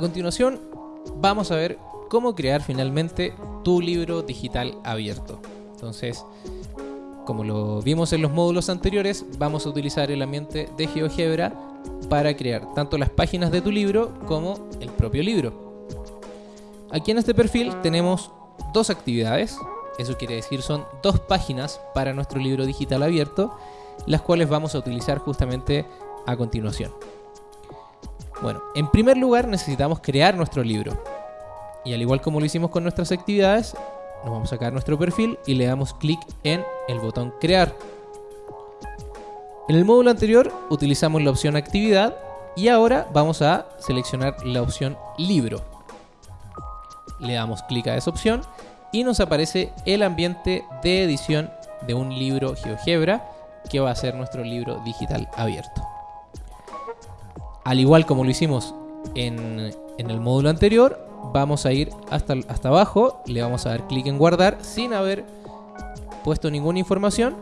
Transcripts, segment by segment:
A continuación, vamos a ver cómo crear finalmente tu libro digital abierto. Entonces, como lo vimos en los módulos anteriores, vamos a utilizar el ambiente de GeoGebra para crear tanto las páginas de tu libro como el propio libro. Aquí en este perfil tenemos dos actividades, eso quiere decir son dos páginas para nuestro libro digital abierto, las cuales vamos a utilizar justamente a continuación. Bueno, en primer lugar necesitamos crear nuestro libro. Y al igual como lo hicimos con nuestras actividades, nos vamos a sacar nuestro perfil y le damos clic en el botón crear. En el módulo anterior utilizamos la opción actividad y ahora vamos a seleccionar la opción libro. Le damos clic a esa opción y nos aparece el ambiente de edición de un libro GeoGebra que va a ser nuestro libro digital abierto. Al igual como lo hicimos en, en el módulo anterior, vamos a ir hasta, hasta abajo, le vamos a dar clic en guardar sin haber puesto ninguna información,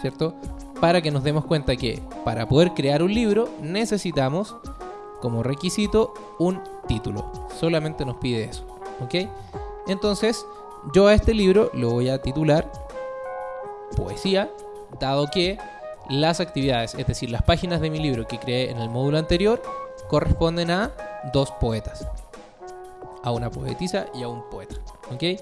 ¿cierto? Para que nos demos cuenta que para poder crear un libro necesitamos como requisito un título. Solamente nos pide eso, ¿ok? Entonces yo a este libro lo voy a titular Poesía, dado que las actividades, es decir, las páginas de mi libro que creé en el módulo anterior, corresponden a dos poetas. A una poetisa y a un poeta. ¿Ok?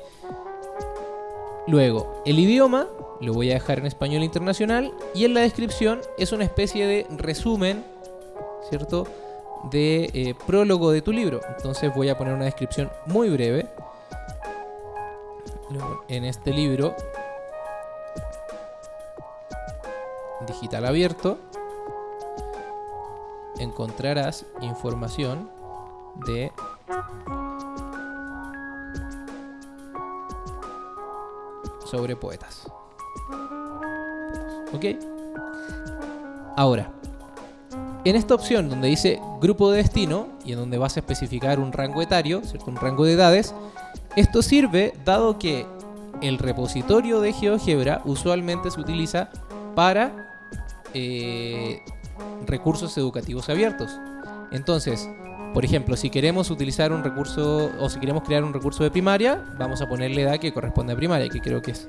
Luego, el idioma lo voy a dejar en español internacional y en la descripción es una especie de resumen, ¿cierto? De eh, prólogo de tu libro. Entonces voy a poner una descripción muy breve. En este libro digital abierto encontrarás información de sobre poetas. ¿Ok? Ahora, en esta opción donde dice grupo de destino y en donde vas a especificar un rango etario, ¿cierto? un rango de edades, esto sirve dado que el repositorio de GeoGebra usualmente se utiliza para eh, recursos educativos abiertos. Entonces, por ejemplo, si queremos utilizar un recurso o si queremos crear un recurso de primaria, vamos a ponerle edad que corresponde a primaria, que creo que es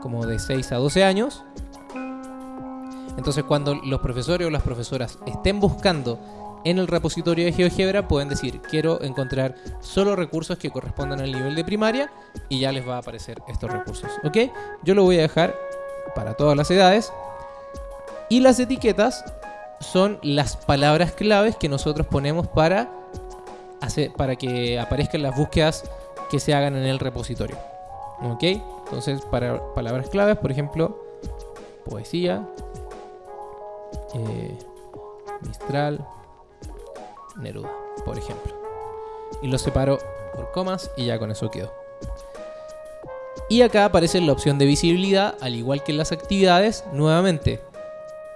como de 6 a 12 años. Entonces, cuando los profesores o las profesoras estén buscando en el repositorio de GeoGebra, pueden decir, quiero encontrar solo recursos que correspondan al nivel de primaria y ya les va a aparecer estos recursos. ¿Ok? Yo lo voy a dejar para todas las edades. Y las etiquetas son las palabras claves que nosotros ponemos para, hacer, para que aparezcan las búsquedas que se hagan en el repositorio. ¿Ok? Entonces, para palabras claves, por ejemplo, poesía, eh, Mistral, Neruda, por ejemplo. Y lo separo por comas y ya con eso quedó. Y acá aparece la opción de visibilidad, al igual que las actividades, nuevamente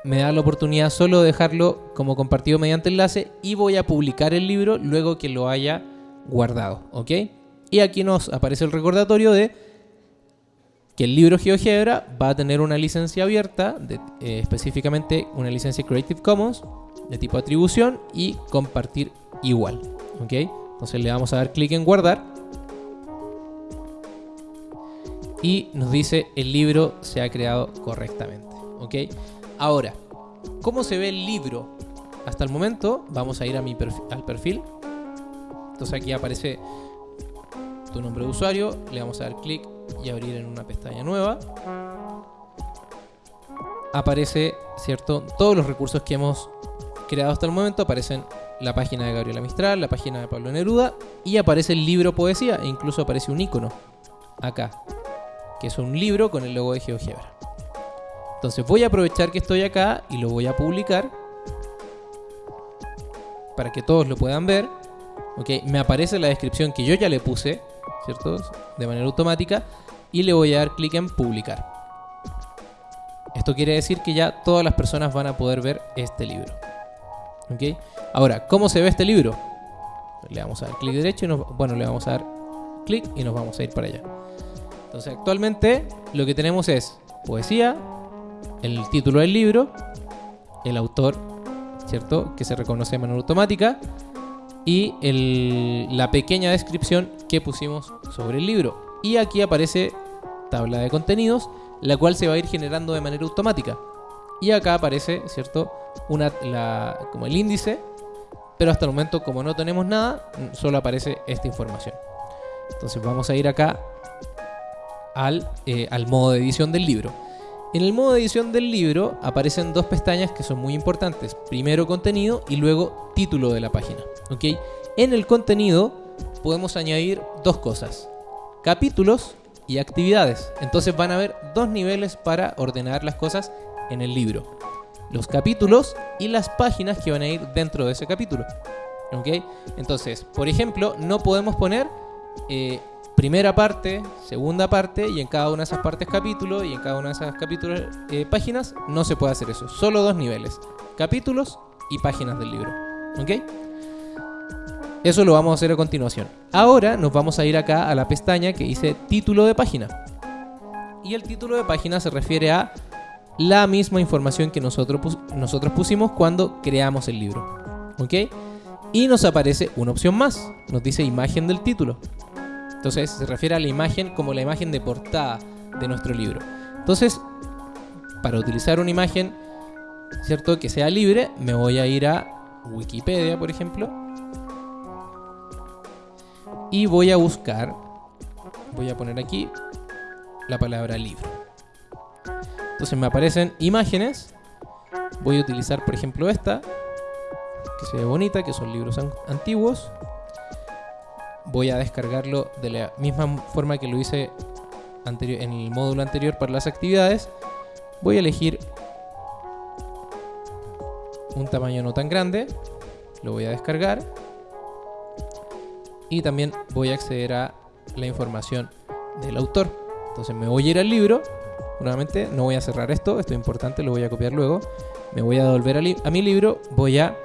me da la oportunidad solo de dejarlo como compartido mediante enlace y voy a publicar el libro luego que lo haya guardado, ¿ok? Y aquí nos aparece el recordatorio de que el libro GeoGebra va a tener una licencia abierta, eh, específicamente una licencia Creative Commons de tipo atribución y compartir igual, ¿ok? Entonces le vamos a dar clic en guardar y nos dice el libro se ha creado correctamente, ¿ok? Ahora, ¿cómo se ve el libro? Hasta el momento, vamos a ir a mi al perfil. Entonces aquí aparece tu nombre de usuario, le vamos a dar clic y abrir en una pestaña nueva. Aparece, ¿cierto? Todos los recursos que hemos creado hasta el momento aparecen la página de Gabriela Mistral, la página de Pablo Neruda y aparece el libro poesía e incluso aparece un icono acá, que es un libro con el logo de GeoGebra. Entonces voy a aprovechar que estoy acá y lo voy a publicar para que todos lo puedan ver. Ok, me aparece la descripción que yo ya le puse, ¿cierto? De manera automática y le voy a dar clic en publicar. Esto quiere decir que ya todas las personas van a poder ver este libro. ¿Ok? Ahora, ¿cómo se ve este libro? Le vamos a dar clic derecho y nos, bueno, le vamos a dar clic y nos vamos a ir para allá. Entonces, actualmente lo que tenemos es poesía, el título del libro, el autor, ¿cierto? Que se reconoce de manera automática, y la pequeña descripción que pusimos sobre el libro. Y aquí aparece tabla de contenidos, la cual se va a ir generando de manera automática. Y acá aparece, ¿cierto? Una, como el índice, pero hasta el momento como no tenemos nada, solo aparece esta información. Entonces vamos a ir acá al, eh, al modo de edición del libro. En el modo de edición del libro aparecen dos pestañas que son muy importantes. Primero contenido y luego título de la página. ¿ok? En el contenido podemos añadir dos cosas. Capítulos y actividades. Entonces van a haber dos niveles para ordenar las cosas en el libro. Los capítulos y las páginas que van a ir dentro de ese capítulo. ¿ok? Entonces, por ejemplo, no podemos poner eh, primera parte, segunda parte y en cada una de esas partes capítulo y en cada una de esas capítulos eh, páginas no se puede hacer eso. Solo dos niveles, capítulos y páginas del libro. ¿Ok? Eso lo vamos a hacer a continuación. Ahora nos vamos a ir acá a la pestaña que dice título de página. Y el título de página se refiere a la misma información que nosotros, nosotros pusimos cuando creamos el libro. ¿Ok? Y nos aparece una opción más. Nos dice imagen del título. Entonces se refiere a la imagen como la imagen de portada de nuestro libro. Entonces, para utilizar una imagen, ¿cierto? Que sea libre, me voy a ir a Wikipedia, por ejemplo. Y voy a buscar, voy a poner aquí la palabra libro. Entonces me aparecen imágenes. Voy a utilizar, por ejemplo, esta, que se ve bonita, que son libros an- antiguos. Voy a descargarlo de la misma forma que lo hice anterior, en el módulo anterior para las actividades. Voy a elegir un tamaño no tan grande. Lo voy a descargar. Y también voy a acceder a la información del autor. Entonces me voy a ir al libro. Nuevamente, no voy a cerrar esto, esto es importante, lo voy a copiar luego. Me voy a devolver a, a mi libro. Voy a.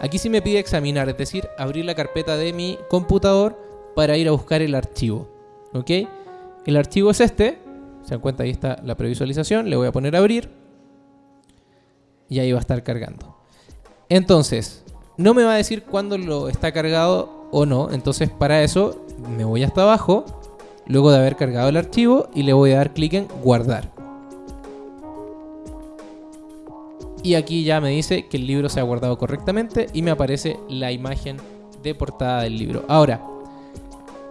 Aquí sí me pide examinar, es decir, abrir la carpeta de mi computador para ir a buscar el archivo. ¿Ok? El archivo es este. Se dan cuenta, ahí está la previsualización. Le voy a poner abrir. Y ahí va a estar cargando. Entonces, no me va a decir cuándo lo está cargado o no. Entonces, para eso, me voy hasta abajo. Luego de haber cargado el archivo. Y le voy a dar clic en guardar. Y aquí ya me dice que el libro se ha guardado correctamente. Y me aparece la imagen de portada del libro. Ahora,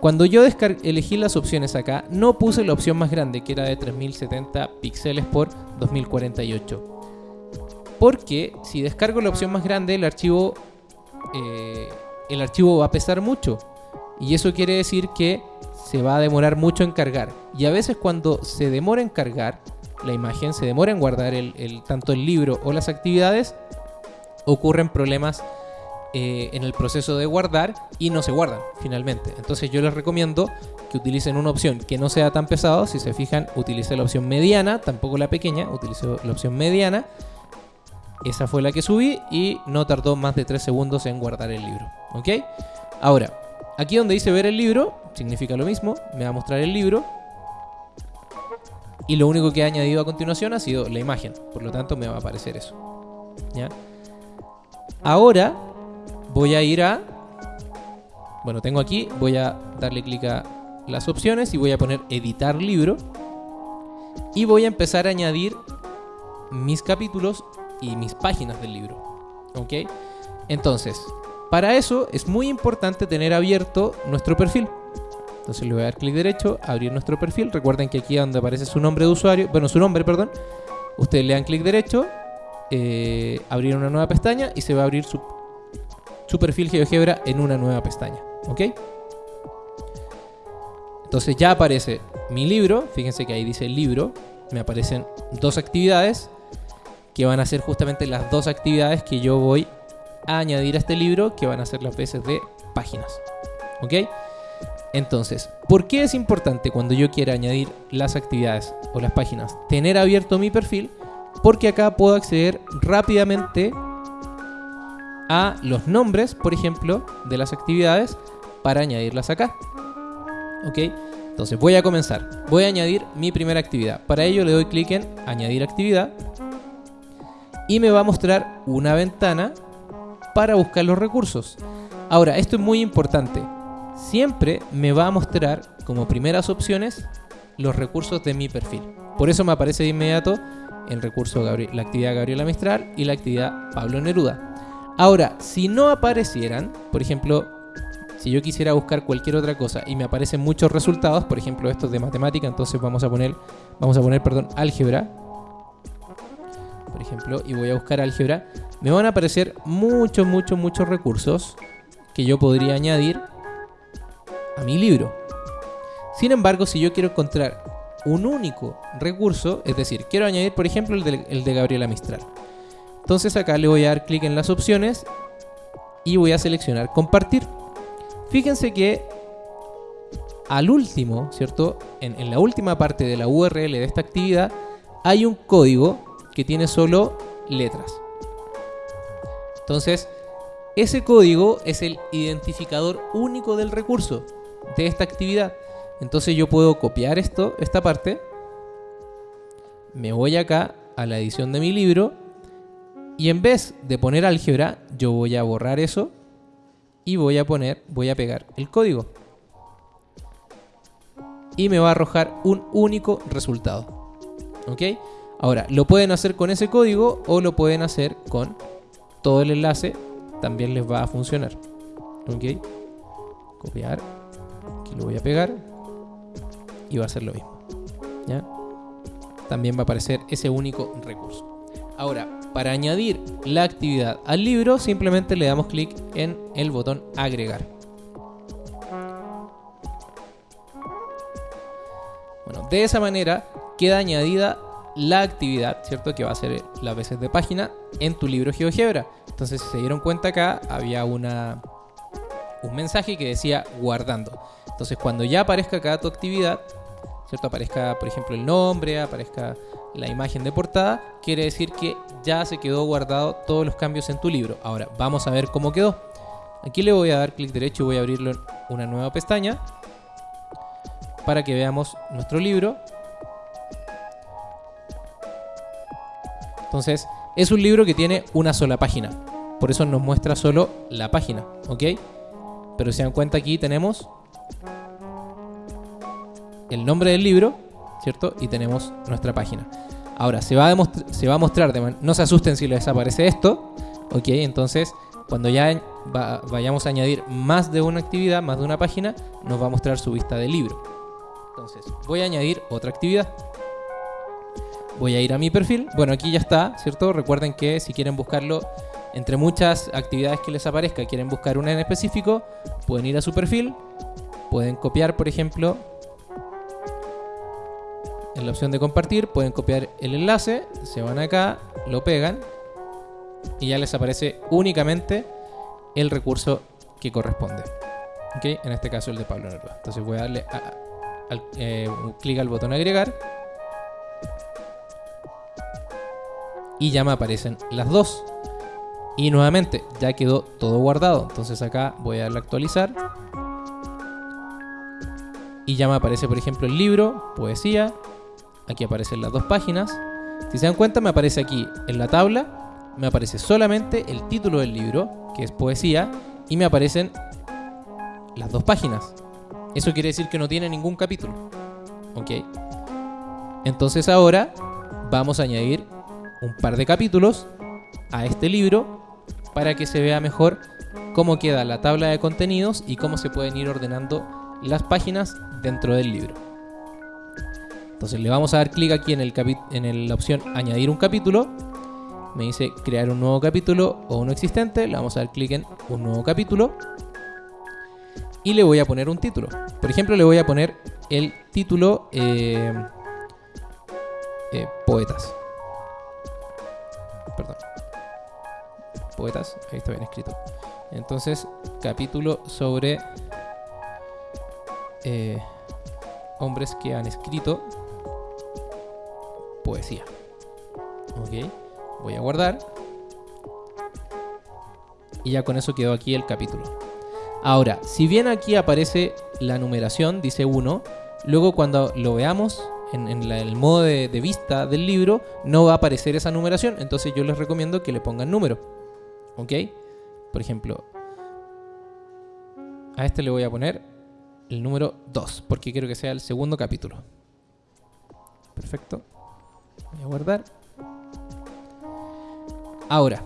cuando yo elegí las opciones acá, no puse la opción más grande, que era de 3070 píxeles por 2048. Porque si descargo la opción más grande, el archivo, eh, el archivo va a pesar mucho. Y eso quiere decir que se va a demorar mucho en cargar. Y a veces cuando se demora en cargar la imagen, se demora en guardar el- tanto el libro o las actividades, ocurren problemas eh, en el proceso de guardar y no se guardan finalmente. Entonces yo les recomiendo que utilicen una opción que no sea tan pesado. Si se fijan, utilicé la opción mediana, tampoco la pequeña, utilicé la opción mediana. Esa fue la que subí y no tardó más de 3 segundos en guardar el libro. ¿Ok? Ahora, aquí donde dice ver el libro, significa lo mismo. Me va a mostrar el libro. Y lo único que he añadido a continuación ha sido la imagen. Por lo tanto, me va a aparecer eso. ¿Ya? Ahora voy a ir a... Bueno, tengo aquí, voy a darle clic a las opciones y voy a poner editar libro. Y voy a empezar a añadir mis capítulos y mis páginas del libro. ¿Ok? Entonces, para eso es muy importante tener abierto nuestro perfil. Entonces le voy a dar clic derecho, abrir nuestro perfil. Recuerden que aquí donde aparece su nombre de usuario, bueno, su nombre, perdón, ustedes le dan clic derecho, eh, abrir una nueva pestaña y se va a abrir su, su perfil GeoGebra en una nueva pestaña. ¿Ok? Entonces ya aparece mi libro, fíjense que ahí dice libro, me aparecen dos actividades que van a ser justamente las dos actividades que yo voy a añadir a este libro, que van a ser las veces de páginas. ¿Ok? Entonces, ¿por qué es importante cuando yo quiera añadir las actividades o las páginas tener abierto mi perfil? Porque acá puedo acceder rápidamente a los nombres, por ejemplo, de las actividades para añadirlas acá. ¿Ok? Entonces voy a comenzar. Voy a añadir mi primera actividad. Para ello le doy clic en añadir actividad y me va a mostrar una ventana para buscar los recursos. Ahora, esto es muy importante. Siempre me va a mostrar como primeras opciones los recursos de mi perfil. Por eso me aparece de inmediato el recurso la actividad Gabriela Mistral y la actividad Pablo Neruda. Ahora, si no aparecieran, por ejemplo, si yo quisiera buscar cualquier otra cosa y me aparecen muchos resultados, por ejemplo estos de matemática, entonces vamos a poner, vamos a poner, perdón, álgebra, por ejemplo, y voy a buscar álgebra, me van a aparecer muchos, muchos, muchos recursos que yo podría añadir a mi libro. Sin embargo, si yo quiero encontrar un único recurso, es decir, quiero añadir, por ejemplo, el de, el de Gabriela Mistral. Entonces acá le voy a dar clic en las opciones y voy a seleccionar compartir. Fíjense que al último, ¿cierto? En, la última parte de la URL de esta actividad hay un código que tiene solo letras. Entonces, ese código es el identificador único del recurso de esta actividad. Entonces yo puedo copiar esto, esta parte, me voy acá a la edición de mi libro y en vez de poner álgebra, yo voy a borrar eso y voy a poner, voy a pegar el código. Y me va a arrojar un único resultado. ¿Ok? Ahora, lo pueden hacer con ese código o lo pueden hacer con todo el enlace. También les va a funcionar. ¿Ok? Copiar. Aquí lo voy a pegar. Y va a ser lo mismo. ¿Ya? También va a aparecer ese único recurso. Ahora, para añadir la actividad al libro, simplemente le damos clic en el botón agregar. Bueno, de esa manera queda añadida la actividad, ¿cierto? Que va a ser las veces de página en tu libro GeoGebra. Entonces, si se dieron cuenta acá, había una, un mensaje que decía guardando. Entonces, cuando ya aparezca acá tu actividad, ¿cierto? Aparezca, por ejemplo, el nombre, aparezca la imagen de portada, quiere decir que ya se quedó guardado todos los cambios en tu libro. Ahora, vamos a ver cómo quedó. Aquí le voy a dar clic derecho y voy a abrirlo en una nueva pestaña para que veamos nuestro libro. Entonces, es un libro que tiene una sola página. Por eso nos muestra solo la página, ¿ok? Pero si se dan cuenta aquí tenemos el nombre del libro ¿cierto? Y tenemos nuestra página. Ahora, se va a, se va a mostrar, no se asusten si les desaparece esto, ¿ok? Entonces, cuando ya vayamos a añadir más de una actividad, más de una página, nos va a mostrar su vista de libro. Entonces, voy a añadir otra actividad. Voy a ir a mi perfil. Bueno, aquí ya está, ¿cierto? Recuerden que si quieren buscarlo entre muchas actividades que les aparezca, quieren buscar una en específico, pueden ir a su perfil, pueden copiar, por ejemplo, en la opción de compartir pueden copiar el enlace, se van acá, lo pegan y ya les aparece únicamente el recurso que corresponde. En este caso el de Pablo Neruda. Entonces voy a darle eh, clic al botón agregar y ya me aparecen las dos. Y nuevamente ya quedó todo guardado. Entonces acá voy a darle a actualizar. Y ya me aparece por ejemplo el libro, poesía, Aquí aparecen las dos páginas. Si se dan cuenta, me aparece aquí en la tabla, me aparece solamente el título del libro, que es poesía, y me aparecen las dos páginas. Eso quiere decir que no tiene ningún capítulo. ¿Ok? Entonces ahora vamos a añadir un par de capítulos a este libro para que se vea mejor cómo queda la tabla de contenidos y cómo se pueden ir ordenando las páginas dentro del libro. Entonces le vamos a dar clic aquí en, el en la opción añadir un capítulo. Me dice crear un nuevo capítulo o uno existente. Le vamos a dar clic en un nuevo capítulo. Y le voy a poner un título. Por ejemplo, le voy a poner el título eh, eh, Poetas. Perdón. Poetas, ahí está bien escrito. Entonces, capítulo sobre eh, hombres que han escrito poesía. Ok, voy a guardar. Y ya con eso quedó aquí el capítulo. Ahora, si bien aquí aparece la numeración, dice 1, luego cuando lo veamos en, el modo de, de, vista del libro, no va a aparecer esa numeración. Entonces yo les recomiendo que le pongan número. ¿Ok? Por ejemplo, A este le voy a poner el número 2, porque quiero que sea el segundo capítulo. Perfecto. Voy a guardar. Ahora,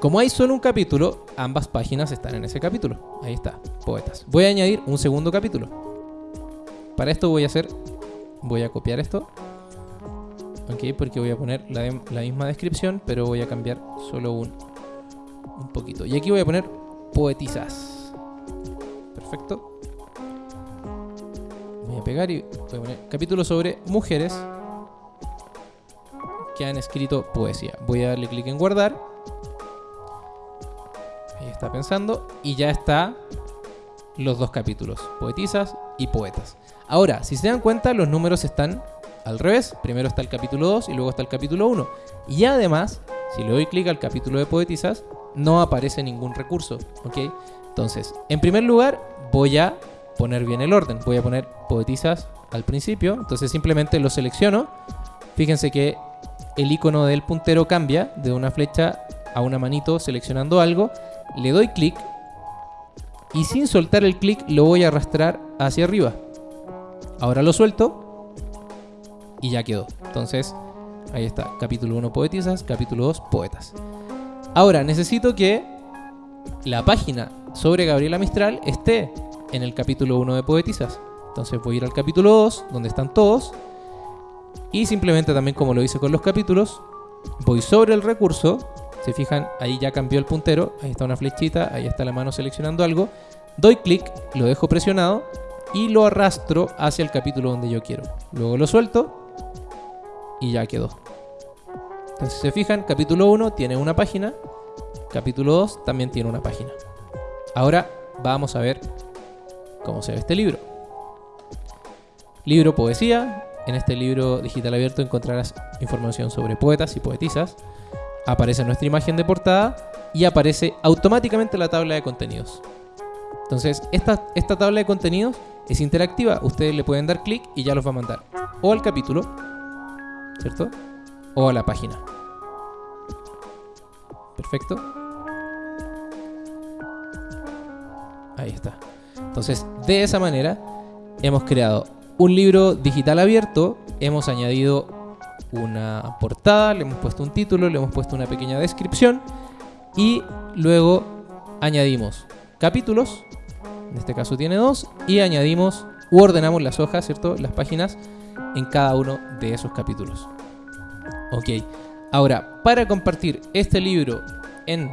como hay solo un capítulo, ambas páginas están en ese capítulo. Ahí está, poetas. Voy a añadir un segundo capítulo. Para esto voy a hacer, voy a copiar esto. Ok, porque voy a poner la, la misma descripción, pero voy a cambiar solo un, un poquito. Y aquí voy a poner poetisas. Perfecto. Voy a pegar y voy a poner capítulo sobre mujeres que han escrito poesía. Voy a darle clic en guardar. Ahí está pensando. Y ya está los dos capítulos. Poetisas y poetas. Ahora, si se dan cuenta, los números están al revés. Primero está el capítulo 2 y luego está el capítulo 1. Y además, si le doy clic al capítulo de poetisas, no aparece ningún recurso. ¿Ok? Entonces, en primer lugar, voy a poner bien el orden. Voy a poner poetisas al principio. Entonces simplemente lo selecciono. Fíjense que el icono del puntero cambia de una flecha a una manito seleccionando algo. Le doy clic y sin soltar el clic lo voy a arrastrar hacia arriba. Ahora lo suelto y ya quedó. Entonces, ahí está. Capítulo 1 poetisas, capítulo 2 poetas. Ahora necesito que la página sobre Gabriela Mistral esté en el capítulo 1 de poetisas. Entonces voy a ir al capítulo 2, donde están todos. Y simplemente también como lo hice con los capítulos, voy sobre el recurso. Se fijan, ahí ya cambió el puntero. Ahí está una flechita, ahí está la mano seleccionando algo. Doy clic, lo dejo presionado y lo arrastro hacia el capítulo donde yo quiero. Luego lo suelto y ya quedó. Entonces, se fijan, capítulo 1 tiene una página, capítulo 2 también tiene una página. Ahora vamos a ver cómo se ve este libro. Libro Poesía. En este libro digital abierto encontrarás información sobre poetas y poetisas. Aparece nuestra imagen de portada y aparece automáticamente la tabla de contenidos. Entonces, esta, esta tabla de contenidos es interactiva. Ustedes le pueden dar clic y ya los va a mandar o al capítulo, ¿cierto? O a la página. Perfecto. Ahí está. Entonces, de esa manera, hemos creado un libro digital abierto, hemos añadido una portada, le hemos puesto un título, le hemos puesto una pequeña descripción y luego añadimos capítulos, en este caso tiene dos, y añadimos u ordenamos las hojas, ¿cierto? Las páginas en cada uno de esos capítulos. Ok, ahora, para compartir este libro en,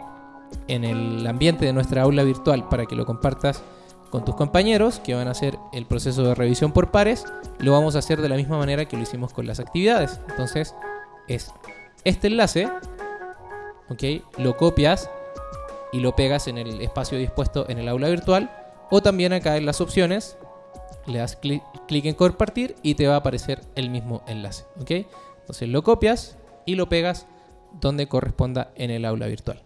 en el ambiente de nuestra aula virtual, para que lo compartas con tus compañeros que van a hacer el proceso de revisión por pares, lo vamos a hacer de la misma manera que lo hicimos con las actividades. Entonces, es este enlace, ¿ok? Lo copias y lo pegas en el espacio dispuesto en el aula virtual, o también acá en las opciones, le das clic, en compartir y te va a aparecer el mismo enlace, ¿ok? Entonces lo copias y lo pegas donde corresponda en el aula virtual.